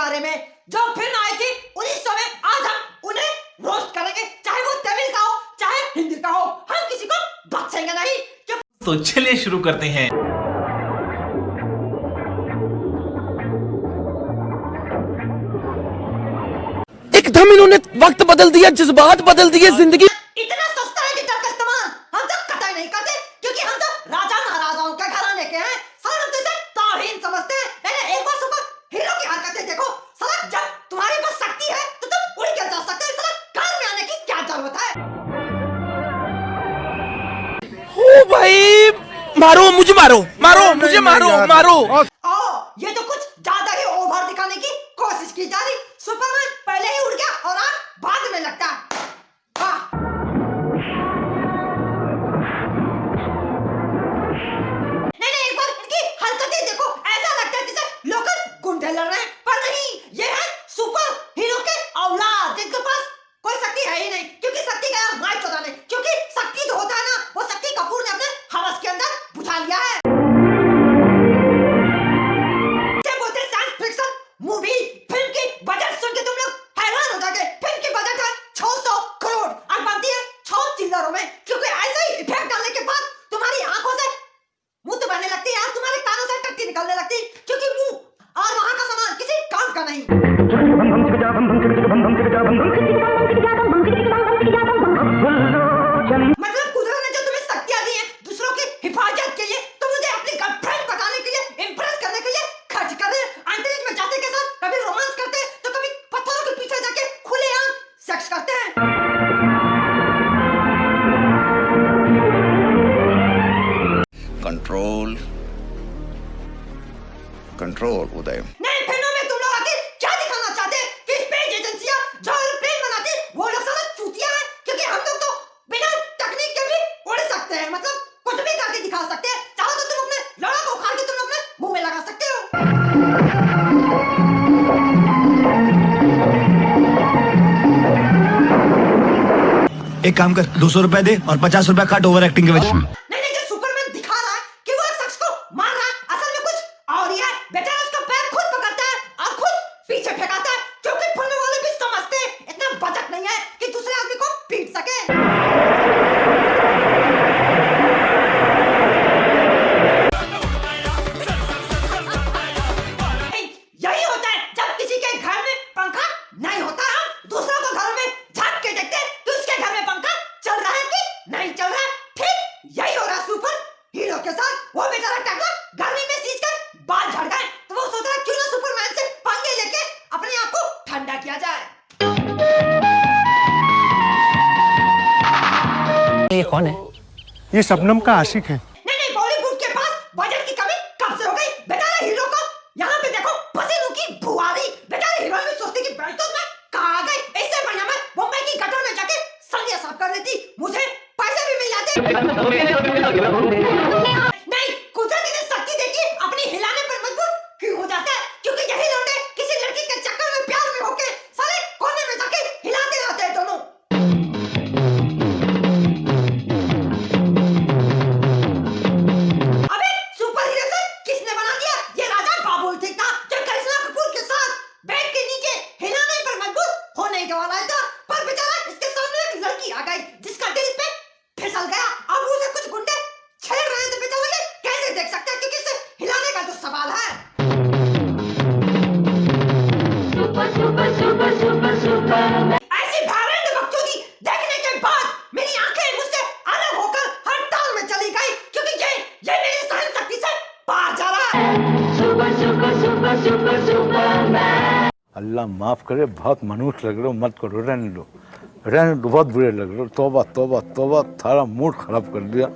बारे में जो फ़िल्म आई थी उन्नीस सौ में आज हम उन्हें रोस्ट करेंगे। चाहे वो तमिल का हो चाहे हिंदी का हो हम किसी को बख्शेंगे नहीं। तो चलिए शुरू करते हैं। एकदम इन्होंने वक्त बदल दिया जज्बात बदल दिए ज़िंदगी भाई मारो मुझे मारो मारो मुझे मारो मारो। ओ ये तो कुछ ज़्यादा ही ओवर दिखाने की कोशिश की जा रही। सुपरमैन पहले ही उड़ गया और आग बाद में लगता है। वाह। नहीं नहीं एक बार देखो। ऐसा लगता है जैसे लोकल गुंडे लड़ रहे हैं। पर नहीं ये है सुपर हीरो के औलाद। जिनके पास कोई शक्ति है ही नहीं। नहीं मतलब कुदरत ने जो तुम्हें शक्तियाँ दी हैं दूसरों की हिफाजत के लिए तो मुझे अपनी गर्लफ्रेंड बताने के लिए इम्प्रेस करने के लिए खर्च कर रहे अंतरिक्ष में जाते के साथ कभी रोमांस करते तो कभी पत्थरों के पीछे जाके खुलेआम सेक्स करते हैं कंट्रोल कंट्रोल उदय एक काम कर, दो सौ रुपए दे और पचास रुपया काट ओवर एक्टिंग के वजह कौन है ये शबनम का आशिक है नहीं नहीं बॉलीवुड के पास बजट की कमी कब से हो गई बेचारा हीरो को यहाँ पे देखो पसीनों की बुआरी बेचारा हीरो भी सोचती कि बैठ तो कहाँ आ इससे बढ़िया मैं मुंबई की गटर में जाके सलिया साफ़ कर देती मुझे पैसे भी मिल जाते फिसल गया अब उसे कुछ गुंडे छेड़ रहे थे बेचारा ये कैसे देख सकते हैं? क्योंकि इसे हिलाने का जो सवाल है। ऐसी भयानक बकचोदी देखने के बाद मेरी आँखें मुझसे अलग होकर हड़ताल में चली गई क्योंकि ये ये मेरी सहन शक्ति से बाहर जा रहा है। अल्लाह माफ़ करे बहुत मनुष्य लग रहे हो मत करो रहने दो। रहने बहुत बुरे लग रहे तोबा तोबा तोबा थारा मूड खराब कर दिया।